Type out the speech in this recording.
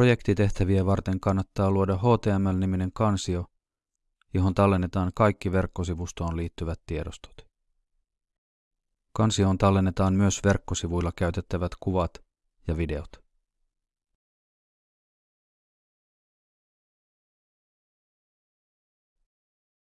Projektitehtäviä varten kannattaa luoda HTML-niminen kansio, johon tallennetaan kaikki verkkosivustoon liittyvät tiedostot. Kansioon tallennetaan myös verkkosivuilla käytettävät kuvat ja videot.